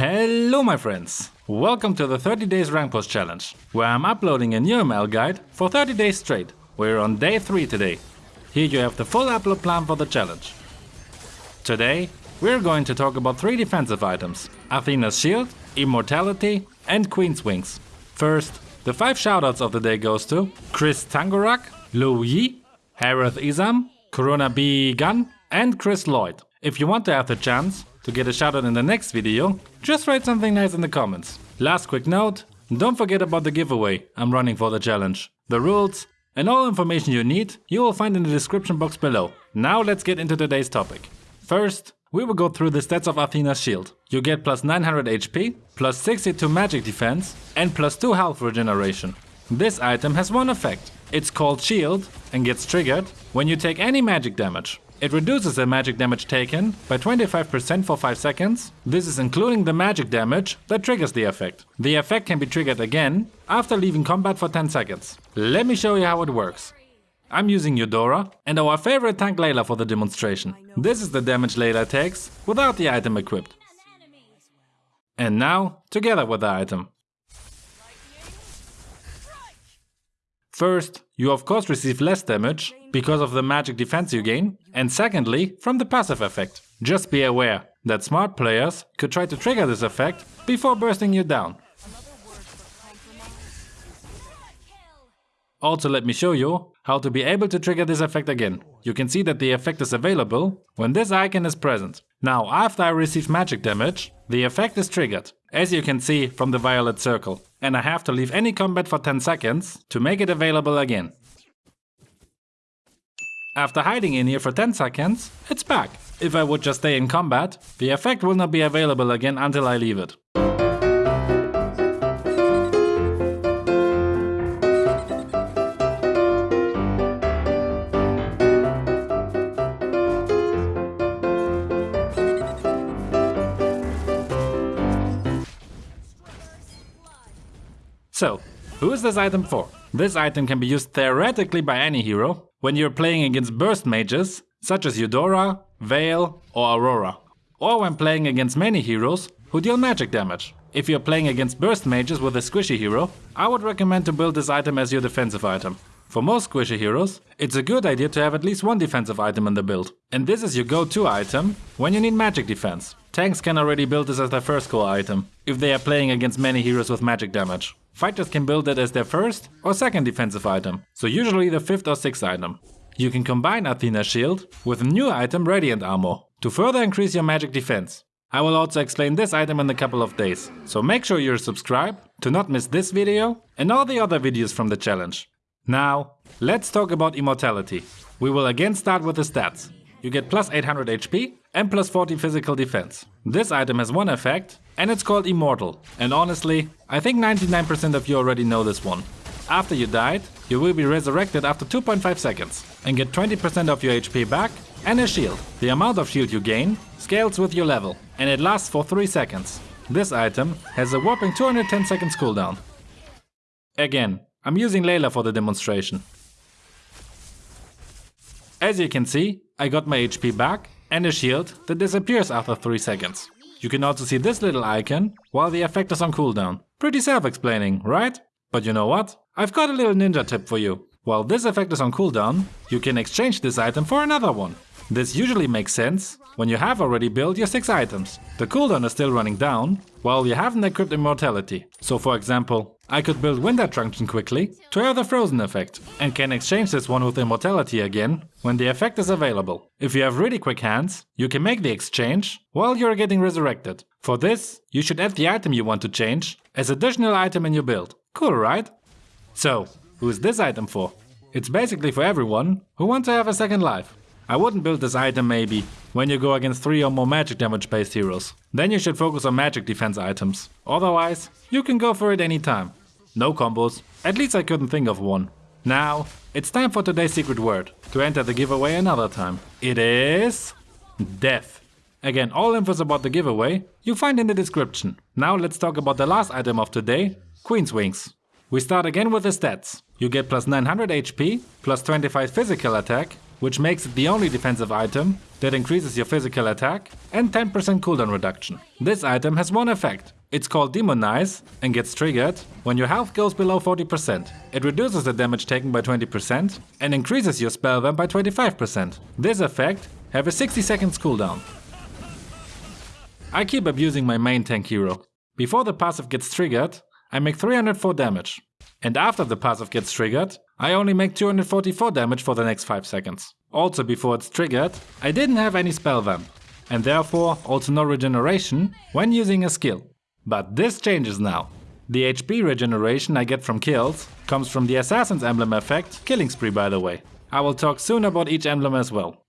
Hello my friends! Welcome to the 30 days rank post challenge, where I'm uploading a new ML guide for 30 days straight. We're on day 3 today. Here you have the full upload plan for the challenge. Today, we're going to talk about 3 defensive items, Athena's shield, immortality and Queen's wings. First, the 5 shoutouts of the day goes to Chris Tangorak, Lou Yi, Harith Isam, Corona B Gun and Chris Lloyd. If you want to have the chance to get a shoutout in the next video, just write something nice in the comments. Last quick note, don't forget about the giveaway I'm running for the challenge. The rules and all information you need you will find in the description box below. Now let's get into today's topic. First, we will go through the stats of Athena's shield. You get plus 900 HP, plus 62 magic defense and plus 2 health regeneration. This item has one effect. It's called shield and gets triggered when you take any magic damage. It reduces the magic damage taken by 25% for 5 seconds. This is including the magic damage that triggers the effect. The effect can be triggered again after leaving combat for 10 seconds. Let me show you how it works. I'm using Eudora and our favorite tank Layla for the demonstration. This is the damage Layla takes without the item equipped. And now, together with the item. First, you of course receive less damage because of the magic defense you gain, and secondly, from the passive effect. Just be aware that smart players could try to trigger this effect before bursting you down. Also let me show you how to be able to trigger this effect again. You can see that the effect is available when this icon is present. Now after I receive magic damage, the effect is triggered, as you can see from the violet circle. And I have to leave any combat for 10 seconds to make it available again. After hiding in here for 10 seconds, it's back. If I would just stay in combat, the effect will not be available again until I leave it. So, who is this item for? This item can be used theoretically by any hero when you're playing against burst mages such as Eudora, Vale or Aurora. Or when playing against many heroes who deal magic damage. If you're playing against burst mages with a squishy hero, I would recommend to build this item as your defensive item. For most squishy heroes, it's a good idea to have at least one defensive item in the build. And this is your go-to item when you need magic defense. Tanks can already build this as their first core item, if they are playing against many heroes with magic damage. Fighters can build it as their first or second defensive item, so usually the fifth or sixth item. You can combine Athena's shield with a new item Radiant Armor to further increase your magic defense. I will also explain this item in a couple of days, so make sure you're subscribed to not miss this video and all the other videos from the challenge. Now, let's talk about immortality. We will again start with the stats. You get plus 800 HP and plus 40 physical defense. This item has one effect and it's called Immortal. And honestly, I think 99% of you already know this one. After you died, you will be resurrected after 2.5 seconds and get 20% of your HP back and a shield. The amount of shield you gain scales with your level and it lasts for 3 seconds. This item has a whopping 210 seconds cooldown. Again, I'm using Layla for the demonstration. As you can see, I got my HP back and a shield that disappears after 3 seconds. You can also see this little icon while the effect is on cooldown. Pretty self-explaining, right? But you know what? I've got a little ninja tip for you. While this effect is on cooldown, you can exchange this item for another one. This usually makes sense when you have already built your 6 items. The cooldown is still running down, while you haven't equipped immortality. So for example, I could build Winter Truncheon quickly to have the frozen effect, and can exchange this one with immortality again when the effect is available. If you have really quick hands, you can make the exchange while you're getting resurrected. For this, you should add the item you want to change as additional item in your build. Cool, right? So, who is this item for? It's basically for everyone who wants to have a second life. I wouldn't build this item maybe when you go against 3 or more magic damage based heroes. Then you should focus on magic defense items. Otherwise, you can go for it anytime. No combos, at least I couldn't think of one. Now, it's time for today's secret word, to enter the giveaway another time. It is... Death. Again, all infos about the giveaway you find in the description. Now let's talk about the last item of today, Queen's Wings. We start again with the stats. You get plus 900 HP, plus 25 physical attack, which makes it the only defensive item that increases your physical attack, and 10% cooldown reduction. This item has one effect. It's called Demonize and gets triggered when your health goes below 40%. It reduces the damage taken by 20% and increases your spell vamp by 25%. This effect have a 60 seconds cooldown. I keep abusing my main tank hero. Before the passive gets triggered, I make 304 damage. And after the passive gets triggered, I only make 244 damage for the next 5 seconds. Also before it's triggered, I didn't have any spell vamp, and therefore also no regeneration when using a skill. But this changes now. The HP regeneration I get from kills comes from the Assassin's Emblem effect, Killing Spree by the way. I will talk soon about each emblem as well.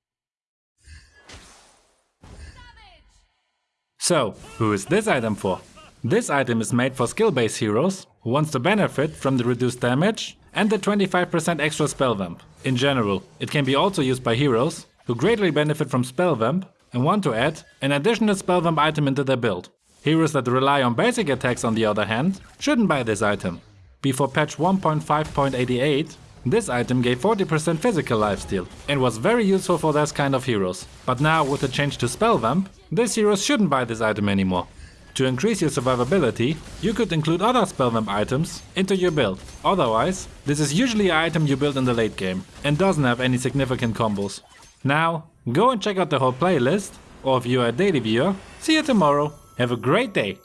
So, who is this item for? This item is made for skill-based heroes who wants to benefit from the reduced damage and the 25% extra spell vamp. In general, it can be also used by heroes who greatly benefit from spell vamp and want to add an additional spell vamp item into their build. Heroes that rely on basic attacks on the other hand shouldn't buy this item. Before patch 1.5.88, this item gave 40% physical lifesteal and was very useful for those kind of heroes. But now with the change to spell vamp, these heroes shouldn't buy this item anymore. To increase your survivability, you could include other spellvamp items into your build. Otherwise, this is usually an item you build in the late game and doesn't have any significant combos. Now, go and check out the whole playlist, or if you are a daily viewer, see you tomorrow. Have a great day!